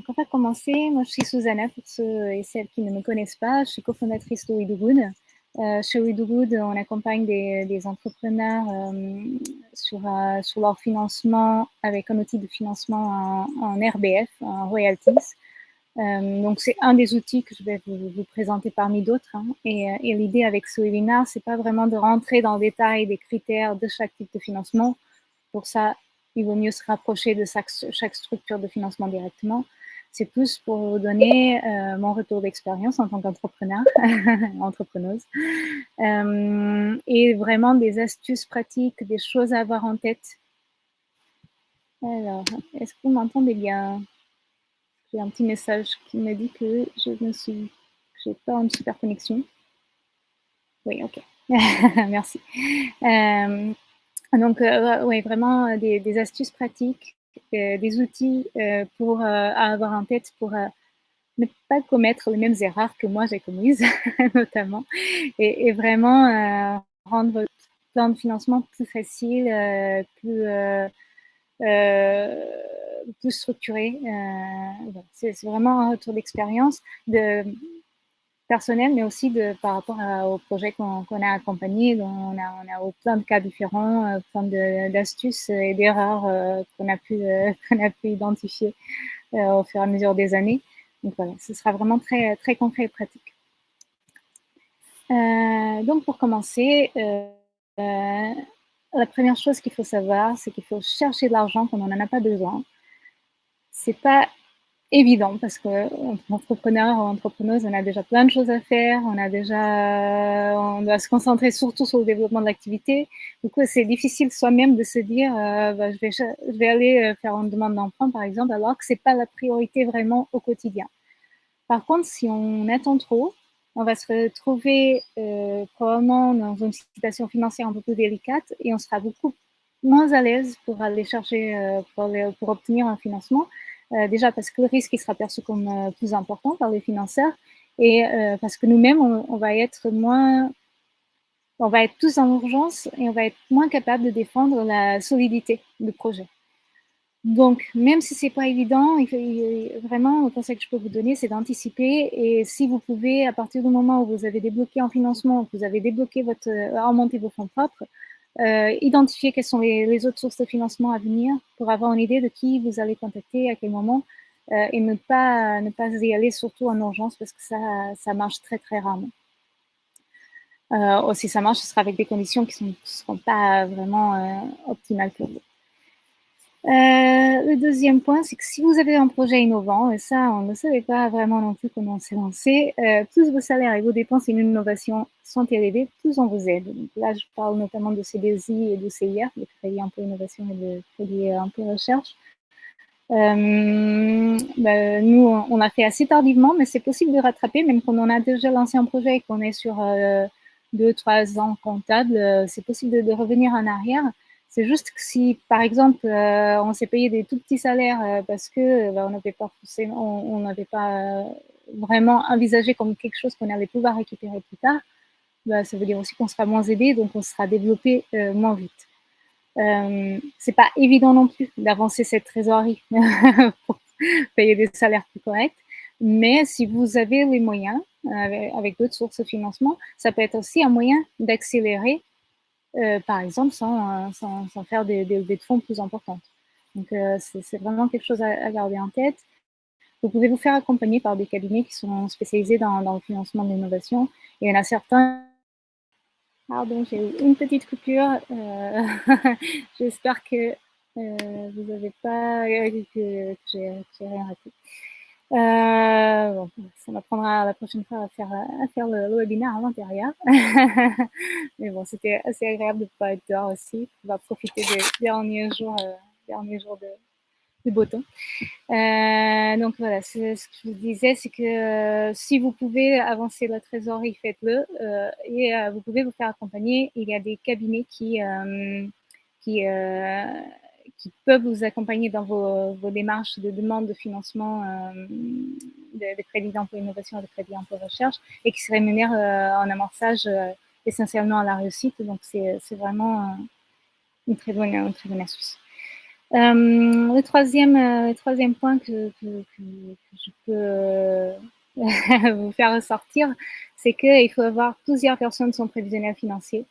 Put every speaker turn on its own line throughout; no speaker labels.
donc, on va commencer. Moi, je suis Susanna, pour ceux et celles qui ne me connaissent pas. Je suis cofondatrice de WeDoGood. Euh, chez WeDoGood, on accompagne des, entrepreneurs euh, sur, euh, sur leur financement avec un outil de financement en, RBF, en royalties. Euh, donc, c'est un des outils que je vais vous, présenter parmi d'autres. Hein. Et, l'idée avec ce webinaire, c'est pas vraiment de rentrer dans le détail des critères de chaque type de financement. Pour ça, il vaut mieux se rapprocher de chaque structure de financement directement. C'est plus pour vous donner euh, mon retour d'expérience en tant qu'entrepreneur, entrepreneuse, euh, et vraiment des astuces pratiques, des choses à avoir en tête. Alors, est-ce que vous m'entendez bien? J'ai un petit message qui me dit que je ne suis, pas une super connexion. Oui, ok. Merci. Euh, donc, oui, vraiment des, astuces pratiques, des outils euh, pour avoir en tête pour ne pas commettre les mêmes erreurs que moi j'ai commises, notamment, et, vraiment rendre votre plan de financement plus facile, plus, plus structuré. C'est vraiment un retour d'expérience de personnel, mais aussi de, par rapport au projet qu'on qu a accompagné. On, a, on plein de cas différents, euh, plein d'astuces et d'erreurs euh, qu'on a, pu, euh, a pu identifier au fur et à mesure des années. Donc voilà, ce sera vraiment très, très concret et pratique. donc pour commencer, la première chose qu'il faut savoir, c'est qu'il faut chercher de l'argent quand on n'en a pas besoin. C'est pas évident parce que entrepreneur ou entrepreneuse, on a déjà plein de choses à faire, on a déjà, on doit se concentrer surtout sur le développement de l'activité. Du coup, c'est difficile soi-même de se dire, euh, bah, je vais, je vais aller euh, faire une demande d'emprunt, par exemple, alors que c'est pas la priorité vraiment au quotidien. Par contre, si on attend trop, on va se retrouver euh, probablement dans une situation financière un peu plus délicate et on sera beaucoup moins à l'aise pour aller chercher, euh, pour, pour obtenir un financement euh, déjà parce que le risque sera perçu comme euh, plus important par les financeurs et euh, parce que nous-mêmes, on, va être moins, on va être tous en urgence et on va être moins capable de défendre la solidité du projet. Donc, même si c'est pas évident, vraiment, le conseil que je peux vous donner, c'est d'anticiper. Et si vous pouvez, à partir du moment où vous avez débloqué en financement, vous avez débloqué votre, remonté vos fonds propres, euh, identifier quelles sont les, autres sources de financement à venir pour avoir une idée de qui vous allez contacter, à quel moment, euh, et ne pas, ne pas y aller surtout en urgence parce que ça, ça marche très très rarement. Euh, aussi, ça marche, ce sera avec des conditions qui ne seront pas vraiment euh, optimales pour vous. Euh, le deuxième point, c'est que si vous avez un projet innovant, et ça, on ne savait pas vraiment non plus comment s'est lancé, euh, plus vos salaires et vos dépenses en innovation sont élevés, plus on vous aide. Là, je parle notamment de CDSI et de CIR, de crédit peu innovation et de crédit peu recherche. Euh, ben, nous, on a fait assez tardivement, mais c'est possible de rattraper, même quand on a déjà lancé un projet et qu'on est sur euh, deux, trois ans comptable, c'est possible de, revenir en arrière. C'est juste que si, par exemple, euh, on s'est payé des tout petits salaires euh, parce que ben, on n'avait pas vraiment envisagé comme quelque chose qu'on allait pouvoir récupérer plus tard, ben, ça veut dire aussi qu'on sera moins aidé, donc on sera développé euh, moins vite. Euh, c'est pas évident non plus d'avancer cette trésorerie pour payer des salaires plus corrects, mais si vous avez les moyens avec d'autres sources de financement, ça peut être aussi un moyen d'accélérer euh, par exemple, sans, sans, faire des, des, des, fonds plus importantes. Donc, euh, c'est vraiment quelque chose à, garder en tête. Vous pouvez vous faire accompagner par des cabinets qui sont spécialisés dans, le financement de l'innovation. Il y en a certains. Pardon, j'ai eu une petite coupure. Euh, J'espère que vous n'avez pas que, que j'ai rien raté. Euh, bon, ça m'apprendra la prochaine fois à faire, à faire le, le webinaire à l'intérieur. Mais bon, c'était assez agréable de pouvoir être dehors aussi, On va profiter des derniers jours, euh, derniers jours de, de beau temps. Euh, donc voilà, ce que je vous disais, c'est que euh, si vous pouvez avancer la trésorerie, faites-le. Euh, et euh, vous pouvez vous faire accompagner. Il y a des cabinets qui, qui qui peuvent vous accompagner dans vos, démarches de demande de financement euh, de, de crédit d'emploi innovation et de crédit d'emploi recherche et qui se rémunèrent euh, en amorçage euh, essentiellement à la réussite. Donc, c'est vraiment une très bonne, une astuce. le, troisième, troisième point que, je peux vous faire ressortir, c'est qu'il faut avoir plusieurs personnes son prévisionnel financier.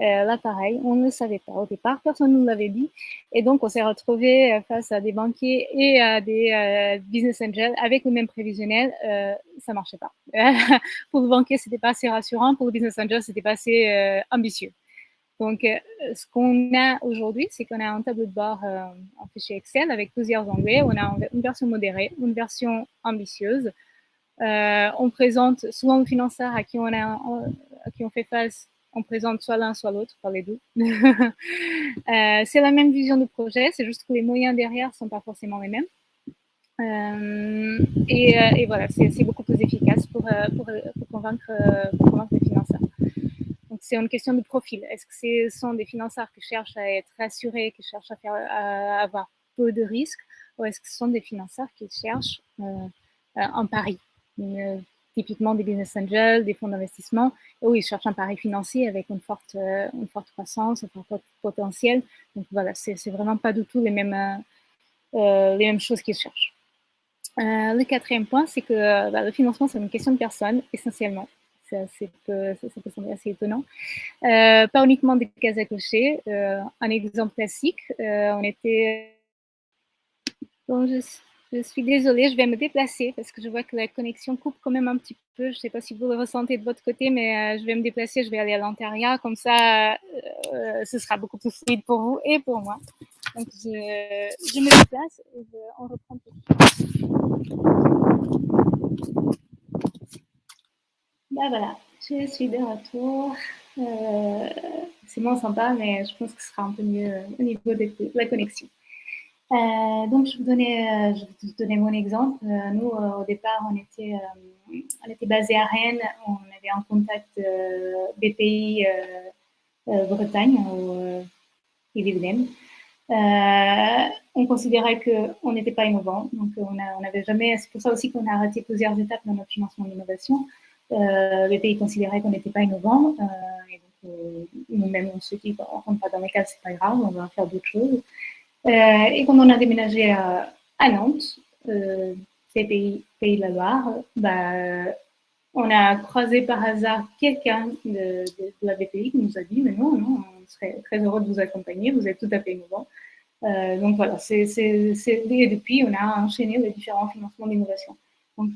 Euh, là, pareil, on ne savait pas au départ, personne ne nous l'avait dit. Et donc, on s'est retrouvé euh, face à des banquiers et à des euh, business angels avec le même prévisionnel. ça ne marchait pas. pour le banquier, ce n'était pas assez rassurant. Pour le business angel, ce n'était pas assez ambitieux. Donc, ce qu'on a aujourd'hui, c'est qu'on a un tableau de bord en fichier Excel avec plusieurs onglets. On a une version modérée, une version ambitieuse. on présente souvent le financeur à qui on, a, à qui on fait face on présente soit l'un, soit l'autre, pas les deux. Euh, c'est la même vision de projet, c'est juste que les moyens derrière ne sont pas forcément les mêmes. Euh, euh, et, voilà, c'est beaucoup plus efficace pour, convaincre, les financeurs. Donc, c'est une question de profil. Est-ce que ce sont des financeurs qui cherchent à être rassurés, qui cherchent à, avoir peu de risques, ou est-ce que ce sont des financeurs qui cherchent un pari typiquement des business angels, des fonds d'investissement, où ils cherchent un pari financier avec une forte, euh, une forte croissance, un fort potentiel. Donc voilà, c'est vraiment pas du tout les mêmes, euh, euh, les mêmes choses qu'ils cherchent. le quatrième point, c'est que bah, le financement, c'est une question de personne, essentiellement. Ça, peut, sembler assez étonnant. pas uniquement des cases à cocher. un exemple classique, on était... Bon, je je suis désolée, je vais me déplacer parce que je vois que la connexion coupe quand même un petit peu. Je ne sais pas si vous le ressentez de votre côté, mais euh, je vais me déplacer, je vais aller à l'intérieur. Comme ça, euh, ce sera beaucoup plus fluide pour vous et pour moi. Donc, je, me déplace et on reprend tout. Ben voilà, je suis de retour. Euh, c'est moins sympa, mais je pense que ce sera un peu mieux au niveau de la connexion. Euh, donc, je, vous donnais, euh, vais vous donner mon exemple. Euh, nous, au départ, on était, on basé à Rennes. On avait en contact BPI Bretagne ou IBM. on considérait qu'on n'était pas innovant. Donc, on n'avait jamais. C'est pour ça aussi qu'on a arrêté plusieurs étapes dans notre financement d'innovation. BPI considérait qu'on n'était pas innovant. donc, nous-mêmes, on se dit, on rentre pas dans les cas, c'est pas grave, on va faire d'autres choses. Euh, et quand on a déménagé à, Nantes, euh, c'est pays, pays de la Loire, bah, on a croisé par hasard quelqu'un de, la BPI qui nous a dit, mais non, non, on serait très heureux de vous accompagner, vous êtes tout à fait innovant. Euh, donc voilà, c'est, et depuis, on a enchaîné les différents financements d'innovation. Donc,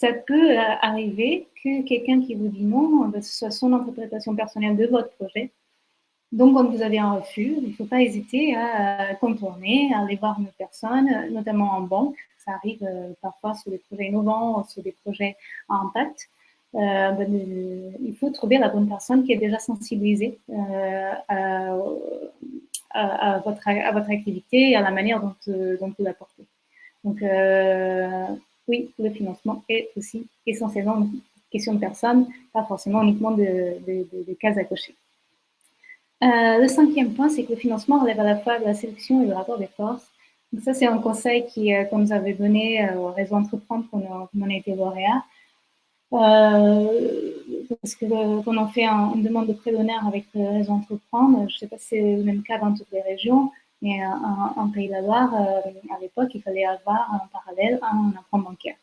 ça peut arriver que quelqu'un qui vous dit non, bah, ce soit son interprétation personnelle de votre projet, donc, quand vous avez un refus, il ne faut pas hésiter à contourner, à aller voir une personne, notamment en banque. Ça arrive euh, parfois sur des projets innovants, sur des projets à impact. Euh, ben, euh, il faut trouver la bonne personne qui est déjà sensibilisée à, votre, à votre activité et à la manière dont, vous l'apportez. Donc, oui, le financement est aussi essentiellement une question de personne, pas forcément uniquement de, de cases à cocher. Euh, le cinquième point, c'est que le financement relève à la fois de la sélection et du rapport des forces. Donc ça, c'est un conseil euh, qu'on nous avait donné euh, au réseau Entreprendre quand on, a été lauréat. parce que quand on fait une demande de prêt d'honneur avec le réseau Entreprendre, je ne sais pas si c'est le même cas dans toutes les régions, mais en, Pays de la Loire, à l'époque, il fallait avoir en parallèle un emprunt bancaire.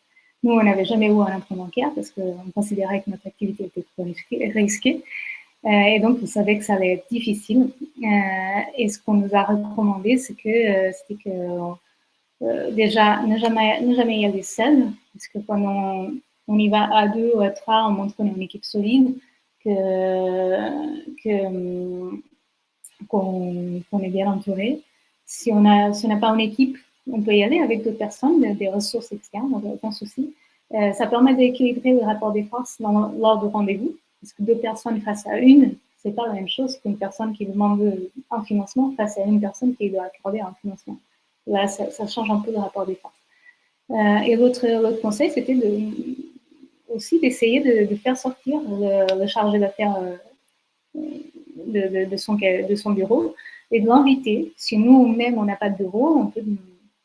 Nous, on n'avait jamais eu un emprunt bancaire parce qu'on considérait que notre activité était trop risquée. Euh, et donc, vous savez que ça allait être difficile. Euh, et ce qu'on nous a recommandé, c'est que, euh, que déjà, ne jamais, ne jamais y aller seul, parce que quand on, on, y va à deux ou à trois, on montre qu'on est une équipe solide, que, que, qu'on, est bien entouré. Si on n'a on pas une équipe, on peut y aller avec d'autres personnes, des ressources externes, aucun souci. ça permet d'équilibrer le rapport des forces lors du rendez-vous. Parce que deux personnes face à une, c'est pas la même chose qu'une personne qui demande un financement face à une personne qui doit accorder un financement. Là, ça, change un peu le rapport des forces. Euh, et l'autre conseil, c'était aussi d'essayer de, faire sortir le, chargé d'affaires euh, de, de, son, de son bureau et de l'inviter. Si nous-mêmes, on n'a pas de bureau, on peut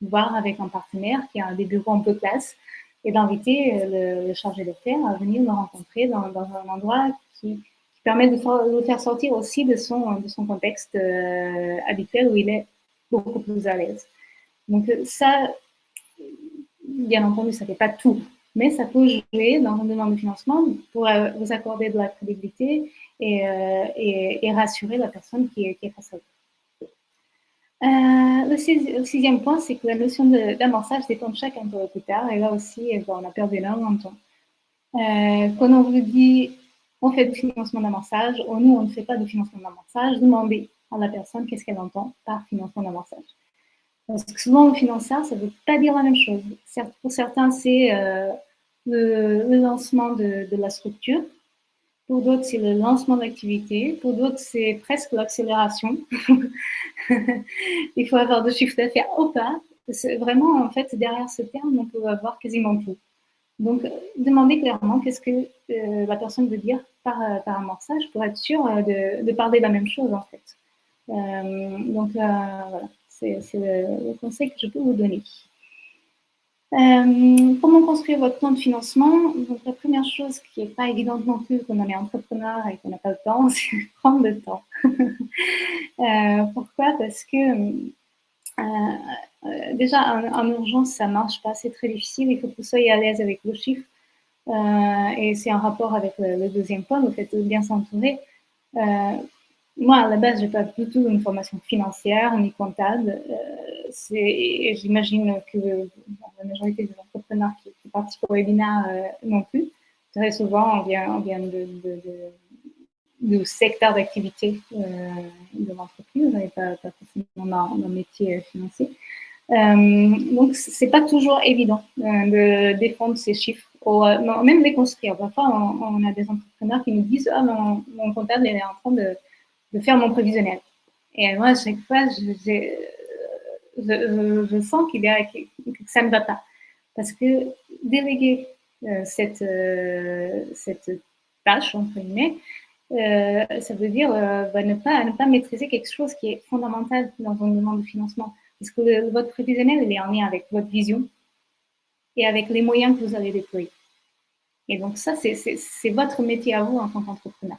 voir avec un partenaire qui a des bureaux un peu classe et d'inviter euh, le, chargé d'affaires à venir nous rencontrer dans, un endroit qui, permet de, le faire sortir aussi de son, de son contexte euh, habituel où il est beaucoup plus à l'aise. Donc ça, bien entendu, ça ne fait pas tout, mais ça peut jouer dans un demande de financement pour euh, vous accorder de la crédibilité et, euh, et, rassurer la personne qui est face à vous. Euh, le, sixième point, c'est que la notion d'amorçage dépend de chaque interlocuteur. Et là aussi, eh ben, on a perdu énormément de temps. quand on vous dit on fait du financement d'amorçage, ou nous, on ne fait pas de financement d'amorçage, demandez à la personne qu'est-ce qu'elle entend par financement d'amorçage. Parce que souvent, au financeur, ça ne veut pas dire la même chose. Pour certains, c'est euh, le, lancement de, la structure. Pour d'autres, c'est le lancement d'activité. Pour d'autres, c'est presque l'accélération. Il faut avoir de chiffre d'affaires ou pas. Vraiment, en fait, derrière ce terme, on peut avoir quasiment tout. Donc, demandez clairement qu'est-ce que euh, la personne veut dire par, par amorçage pour être sûr de, de, parler de la même chose, en fait. Euh, donc, voilà. C'est le, conseil que je peux vous donner. Euh, comment construire votre plan de financement? Donc, La première chose qui n'est pas évidente non plus quand on est entrepreneur et qu'on n'a pas le temps, c'est prendre le temps. Euh, pourquoi? Parce que euh, déjà, en, urgence, ça ne marche pas, c'est très difficile. Il faut que vous soyez à l'aise avec vos chiffres. et c'est en rapport avec le, deuxième point, le fait de bien s'entourer moi, à la base, je n'ai pas du tout une formation financière ni comptable. Euh, J'imagine que la majorité des entrepreneurs qui, participent au webinaire euh, non plus. Très souvent, on vient, de, de, d'activité euh, de l'entreprise et pas, pas forcément dans, métier financier. Euh, donc, ce n'est pas toujours évident de défendre ces chiffres, ou même les construire. Parfois, on, a des entrepreneurs qui nous disent Ah, mon, mon comptable est en train de de faire mon prévisionnel. Et moi, à chaque fois, je, je, sens qu'il y a, que ça ne va pas. Parce que déléguer euh, cette, euh, cette tâche, entre guillemets, euh, ça veut dire bah, ne, pas, ne pas maîtriser quelque chose qui est fondamental dans une demande de financement. Parce que votre prévisionnel, il est en lien avec votre vision et avec les moyens que vous allez déployer. Et donc ça, c'est votre métier à vous en tant qu'entrepreneur.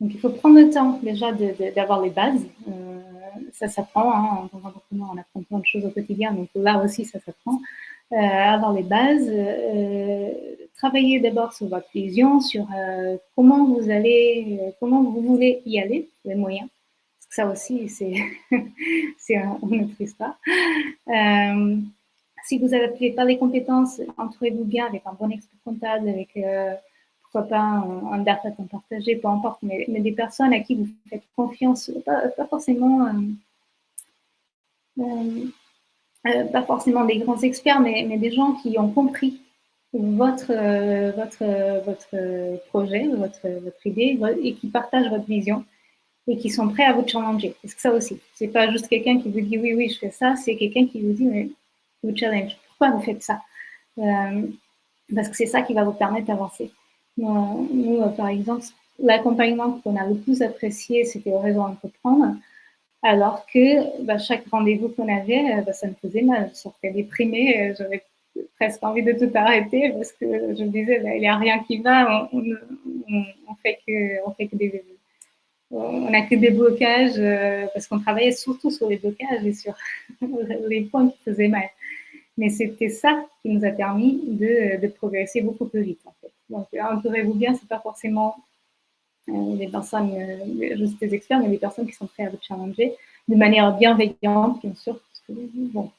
Donc, il faut prendre le temps déjà d'avoir les bases. Ça s'apprend. Hein, en tant on apprend plein de choses au quotidien. Donc, là aussi, ça s'apprend. Euh, avoir les bases. Euh, travailler d'abord sur votre vision, sur euh, comment vous allez, euh, comment vous voulez y aller, les moyens. Parce que ça aussi, c'est un, une autre histoire. si vous n'avez pas les compétences, entourez-vous bien avec un bon expert comptable, avec pas un, data partagé, peu importe, mais, des personnes à qui vous faites confiance, pas, forcément, euh, euh, euh, pas forcément des grands experts, mais, mais, des gens qui ont compris votre, votre, votre projet, votre, votre idée, et qui partagent votre vision et qui sont prêts à vous challenger. Parce que ça aussi, c'est pas juste quelqu'un qui vous dit oui, oui, je fais ça, c'est quelqu'un qui vous dit mais vous challenge. Pourquoi vous faites ça? Parce que c'est ça qui va vous permettre d'avancer. Nous, euh, par exemple, l'accompagnement qu'on a le plus apprécié, c'était au réseau Entreprendre, alors que bah, chaque rendez-vous qu'on avait, euh, bah, ça me faisait mal. Je sortais déprimée, euh, j'avais presque envie de tout arrêter parce que je me disais, bah, il n'y a rien qui va, on, on, fait que, fait que des, on n'a que des blocages parce qu'on travaillait surtout sur les blocages et sur les points qui faisaient mal. Mais c'était ça qui nous a permis de, progresser beaucoup plus vite en fait. Donc, entourez-vous bien, c'est pas forcément euh, des personnes, euh, juste des experts, mais des personnes qui sont prêtes à vous challenger de manière bienveillante, bien sûr, parce que, bon,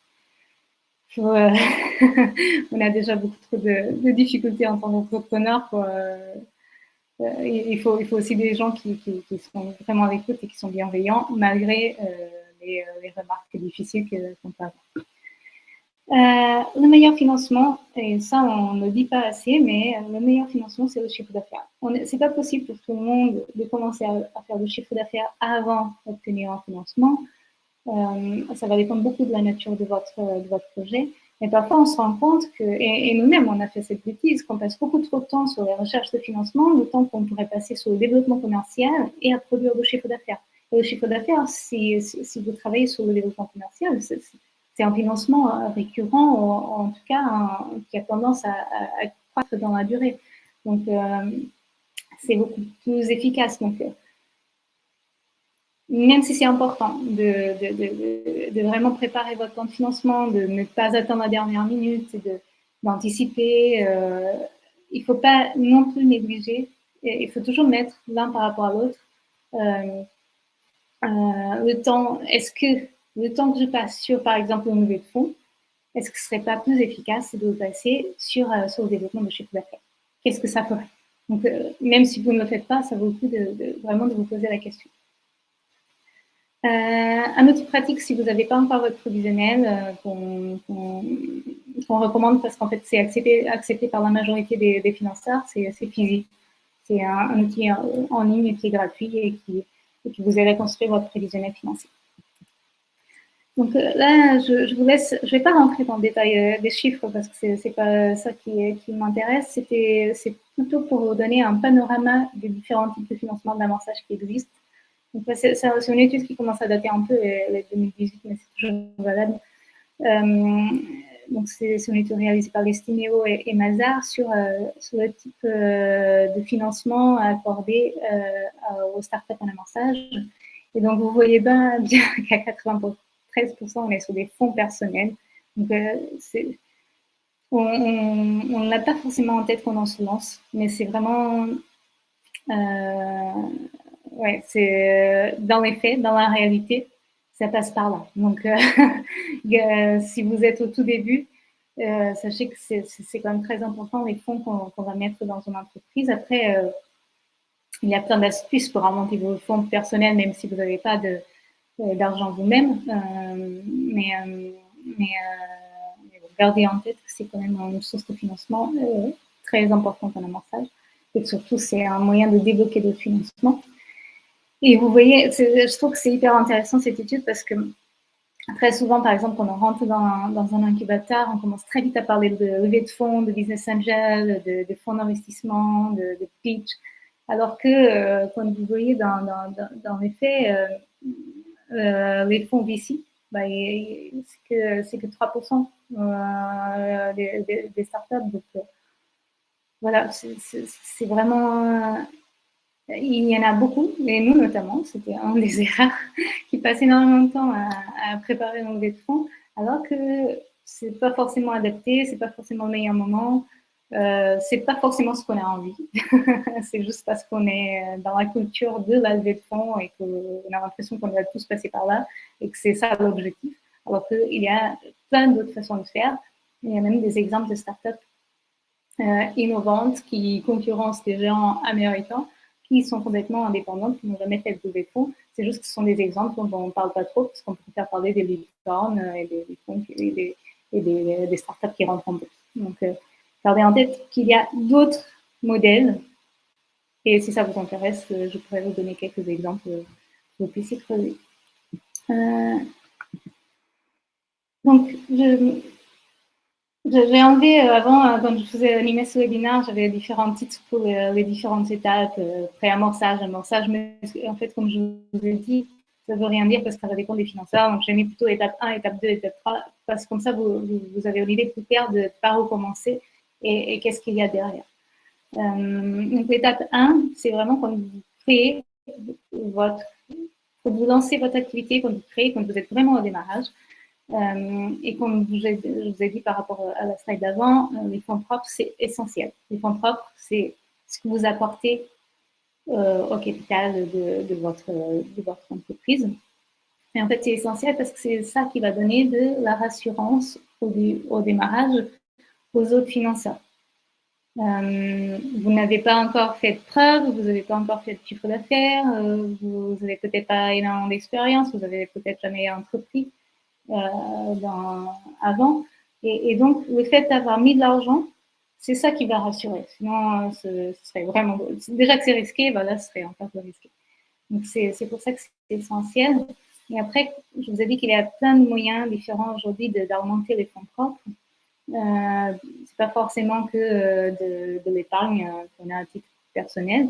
euh, on a déjà beaucoup trop de, difficultés en tant qu'entrepreneur. il, faut, il faut aussi des gens qui, sont vraiment avec l'écoute et qui sont bienveillants, malgré les, les, remarques difficiles qu'on peut avoir. Euh, le meilleur financement, et ça on ne dit pas assez, mais le meilleur financement c'est le chiffre d'affaires. C'est pas possible pour tout le monde de commencer à, faire du chiffre d'affaires avant d'obtenir un financement. Euh, ça va dépendre beaucoup de la nature de votre, projet. Mais parfois on se rend compte que, et, nous-mêmes on a fait cette bêtise, qu'on passe beaucoup trop de temps sur les recherches de financement, le temps qu'on pourrait passer sur le développement commercial et à produire du chiffre d'affaires. Et le chiffre d'affaires, si, si, vous travaillez sur le développement commercial, c'est un financement euh, récurrent, en tout cas qui a tendance à, croître dans la durée. Donc, euh, c'est beaucoup plus efficace. Donc, même si c'est important de, vraiment préparer votre plan de financement, de ne pas attendre la dernière minute, d'anticiper, euh, il ne faut pas non plus négliger, il faut toujours mettre l'un par rapport à l'autre. Euh, euh, le temps, est-ce que le temps que je passe sur, par exemple, le levée de fonds, est-ce que ce ne serait pas plus efficace de passer sur, sur le développement de chiffre d'affaires Qu'est-ce que ça ferait? Donc, même si vous ne le faites pas, ça vaut le coup de, vraiment de vous poser la question. Euh, un outil pratique, si vous n'avez pas encore votre provisionnel, euh, qu'on recommande parce qu'en fait, c'est accepté, accepté par la majorité des, financeurs, c'est physique. C'est un, outil en, ligne qui est gratuit et qui, qui vous aide à construire votre prévisionnel financier. Donc euh, là, je, vous laisse, je ne vais pas rentrer dans le détail des chiffres parce que ce n'est pas ça qui, m'intéresse. C'est plutôt pour vous donner un panorama des différents types de financement d'amorçage qui existent c'est une étude qui commence à dater un peu, elle est 2018, mais c'est toujours valable. Euh, donc, c'est une étude réalisée par Lestiméo et, et Mazar sur, euh, sur, le type euh, de financement accordé aux startups en amorçage. Et donc, vous voyez bien, qu'à 93%, on est sur des fonds personnels. Donc, on ne l'a pas forcément en tête quand on se lance, mais c'est vraiment ouais, c'est euh, dans les faits, dans la réalité, ça passe par là. Donc, euh, euh, si vous êtes au tout début, sachez que c'est quand même très important les fonds qu'on va mettre dans une entreprise. Après, il y a plein d'astuces pour remonter vos fonds personnels, même si vous n'avez pas d'argent vous-même. mais, mais, gardez en tête que c'est quand même une source de financement très importante en amorçage. Et surtout, c'est un moyen de débloquer d'autres financements. Et vous voyez, je trouve que c'est hyper intéressant cette étude parce que très souvent, par exemple, quand on rentre dans, un incubateur, on commence très vite à parler de levée de fonds, de business angel, de, fonds d'investissement, de, pitch, alors que, euh, comme vous voyez dans, dans, les faits, euh, euh, les fonds VC, bah, c'est que, que 3% des, des, startups. Donc, voilà, c'est vraiment il y en a beaucoup, et nous notamment, c'était un des erreurs qui passait énormément de temps à, préparer nos fonds, alors que c'est pas forcément adapté, c'est pas forcément le meilleur moment, euh, c'est pas forcément ce qu'on a envie. c'est juste parce qu'on est dans la culture de la levée de fonds et qu'on a l'impression qu'on va tous passer par là et que c'est ça l'objectif. Alors qu'il y a plein d'autres façons de faire. Il y a même des exemples de startups euh, innovantes qui concurrencent des géants américains qui sont complètement indépendantes, qui n'ont jamais fait de fonds. C'est juste que ce sont des exemples dont on ne parle pas trop, parce qu'on préfère parler des licornes et des, des, et des, startups qui rentrent en bourse. Euh, gardez en tête qu'il y a d'autres modèles. Et si ça vous intéresse, euh, je pourrais vous donner quelques exemples que vous puissiez creuser. Euh, donc, je, j'ai enlevé euh, avant, euh, quand je faisais animer ce webinaire, j'avais différents titres pour les, différentes étapes, euh, pré-amorçage, amorçage, mais en fait, comme je vous ai dit, ça ne veut rien dire parce que ça dépend des financeurs. Donc, j'ai mis plutôt étape 1, étape 2, étape 3, parce que comme ça, vous, vous avez une idée plus claire de par où commencer et, qu'est-ce qu'il y a derrière? donc, l'étape 1, c'est vraiment quand vous créez votre, quand vous lancez votre activité, quand vous créez, quand vous êtes vraiment au démarrage, euh, et comme je vous ai dit par rapport à la slide d'avant, euh, les fonds propres, c'est essentiel. Les fonds propres, c'est ce que vous apportez euh, au capital de, votre, entreprise. Et en fait, c'est essentiel parce que c'est ça qui va donner de la rassurance au démarrage aux autres financeurs. vous n'avez pas encore fait de preuves, vous n'avez pas encore fait de chiffre d'affaires, vous n'avez peut-être pas énormément d'expérience, vous n'avez peut-être jamais entrepris. Euh, avant. Et, donc, le fait d'avoir mis de l'argent, c'est ça qui va rassurer. Sinon, ce, serait vraiment... Déjà que c'est risqué, bah là, ce serait encore plus risqué. Donc, c'est pour ça que c'est essentiel. Et après, je vous ai dit qu'il y a plein de moyens différents aujourd'hui d'augmenter les fonds propres. Euh, c'est pas forcément que euh, de, l'épargne euh, qu'on a à titre personnel.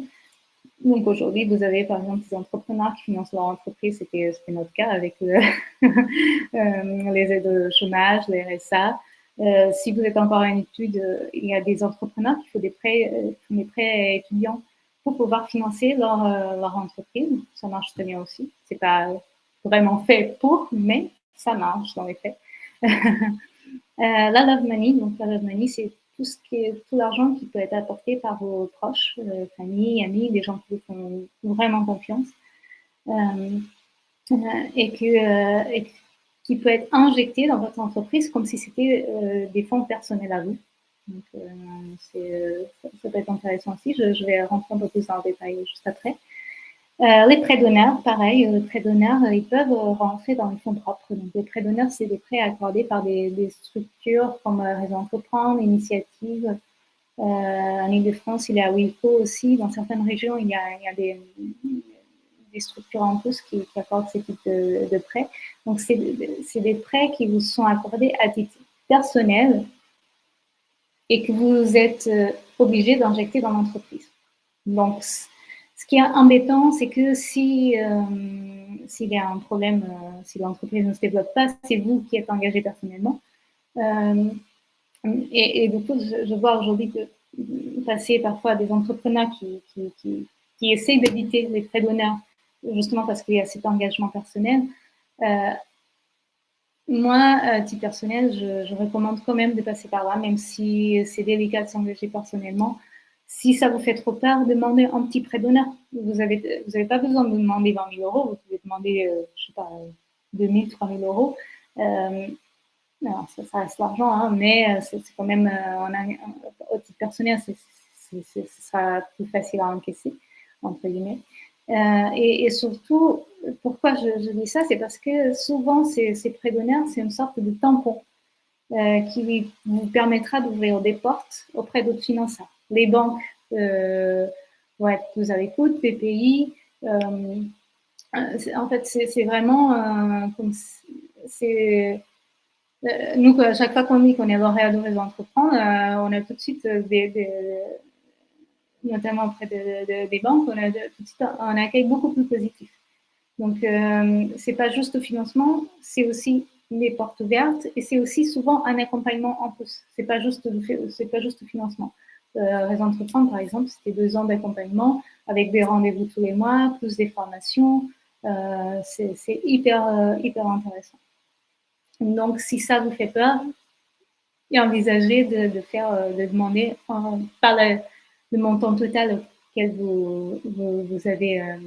Donc aujourd'hui, vous avez par exemple des entrepreneurs qui financent leur entreprise, c'était notre cas avec euh, euh, les aides de chômage, les RSA. Euh, si vous êtes encore en études, il y a des entrepreneurs qui font des prêts, des prêts étudiants pour pouvoir financer leur, leur entreprise. Ça marche très bien aussi. C'est pas vraiment fait pour, mais ça marche dans les faits. la Love Money, donc la Love Money, c'est tout ce qui est tout l'argent qui peut être apporté par vos proches, famille, amis, des gens qui vous font vraiment confiance. et que, et qui peut être injecté dans votre entreprise comme si c'était euh, des fonds personnels à vous. Donc, euh, euh, ça, peut être intéressant aussi. Je, vais rentrer un peu plus dans le détail juste après. Les prêts d'honneur, pareil, les prêts d'honneur, ils peuvent rentrer dans les fonds propres. Donc, les prêts d'honneur, c'est des prêts accordés par des, structures comme Réseau Entreprendre, Initiative. en Ile-de-France, il y a Wilco aussi. Dans certaines régions, il y a, des, structures en plus qui, accordent ce type de, prêts. Donc, c'est des prêts qui vous sont accordés à titre personnel et que vous êtes euh, obligé d'injecter dans l'entreprise. Donc, qui est embêtant, c'est que si euh, s'il y a un problème, euh, si l'entreprise ne se développe pas, c'est vous qui êtes engagé personnellement. et, du coup, je, vois aujourd'hui que passer parfois des entrepreneurs qui, qui, qui, essayent d'éviter les prêts d'honneur justement parce qu'il y a cet engagement personnel. Euh, moi, à titre personnel, je, recommande quand même de passer par là, même si c'est délicat de s'engager personnellement. Si ça vous fait trop peur, demandez un petit prêt d'honneur. Vous n'avez vous avez pas besoin de demander 20 000 euros, vous pouvez demander, euh, je sais pas, 2 000, 3 000 euros. Euh, ça, reste l'argent, hein, mais c'est quand même, au titre personnel, ce sera plus facile à encaisser, entre guillemets. Euh, et, surtout, pourquoi je, dis ça, c'est parce que souvent, ces, prêts d'honneur, c'est une sorte de tampon euh, qui vous permettra d'ouvrir des portes auprès d'autres financeurs. Les banques euh, vont être plus PPI. en fait, c'est vraiment comme c'est nous, à chaque fois qu'on dit qu'on est lauréat de réseau entreprendre, on a tout de suite notamment auprès des banques, on a tout de suite un, accueil beaucoup plus positif. Donc, euh, c'est pas juste au financement, c'est aussi les portes ouvertes et c'est aussi souvent un accompagnement en plus. C'est pas pas juste au financement. Euh, Entreprendre, par exemple, c'était deux ans d'accompagnement avec des rendez-vous tous les mois, plus des formations. Euh, c'est hyper, euh, hyper intéressant. Donc, si ça vous fait peur, envisagez de, faire, euh, de demander par la, le montant total auquel vous, vous, avez euh,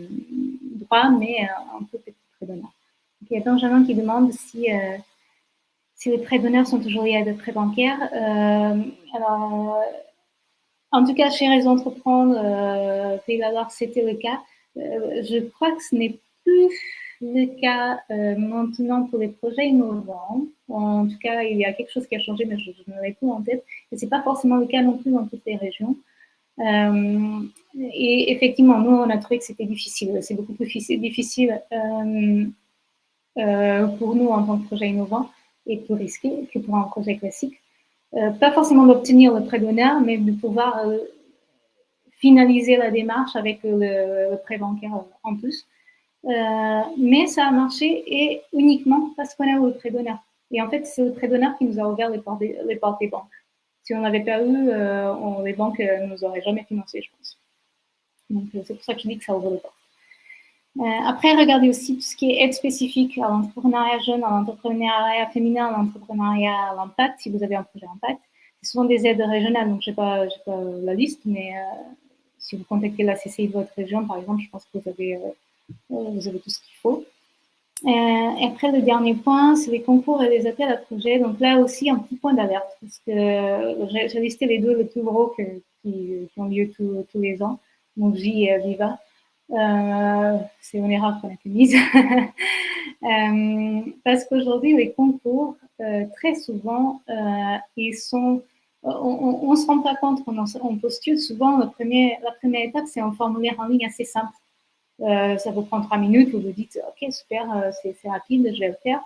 droit, mais euh, un peu petit prêt d'honneur. Il y a Benjamin qui demande si, euh, si les prêts d'honneur sont toujours liés à des prêts bancaires. alors, en tout cas, chez Réseau Entreprendre, euh, c'était le cas. je crois que ce n'est plus le cas maintenant pour les projets innovants. En tout cas, il y a quelque chose qui a changé, mais je, je ne l'ai plus en tête. Et ce n'est pas forcément le cas non plus dans toutes les régions. Euh, et effectivement, nous, on a trouvé que c'était difficile. C'est beaucoup plus difficile euh, euh, pour nous en tant que projet innovant et plus risqué que pour un projet classique. Pas forcément d'obtenir le prêt d'honneur, mais de pouvoir finaliser la démarche avec le, prêt bancaire en plus. mais ça a marché et uniquement parce qu'on a eu le prêt d'honneur. Et en fait, c'est le prêt d'honneur qui nous a ouvert les portes des banques. Si on n'avait pas eu, euh, les banques ne euh, nous auraient jamais financé, je pense. Donc, euh, c'est pour ça que je dis que ça ouvre les portes. Après, regardez aussi tout ce qui est aide spécifique à l'entrepreneuriat jeune, à l'entrepreneuriat féminin, à l'entrepreneuriat à l'impact, si vous avez un projet impact. C'est souvent des aides régionales, donc je n'ai pas, la liste, mais si vous contactez la CCI de votre région, par exemple, je pense que vous avez, avez tout ce qu'il faut. Euh, après, le dernier point, c'est les concours et les appels à projets. Donc là aussi, un petit point d'alerte, parce que j'ai listé les deux les plus gros qui, ont lieu tous, les ans, donc et Viva. Euh, c'est une erreur qu'on a commise. euh, parce qu'aujourd'hui, les concours, euh, très souvent, ils sont... On ne se rend pas compte, on, on postule souvent, le premier, la première étape, c'est un formulaire en ligne assez simple. Ça vous prend trois minutes, vous vous dites, ok, super, c'est rapide, je vais le faire.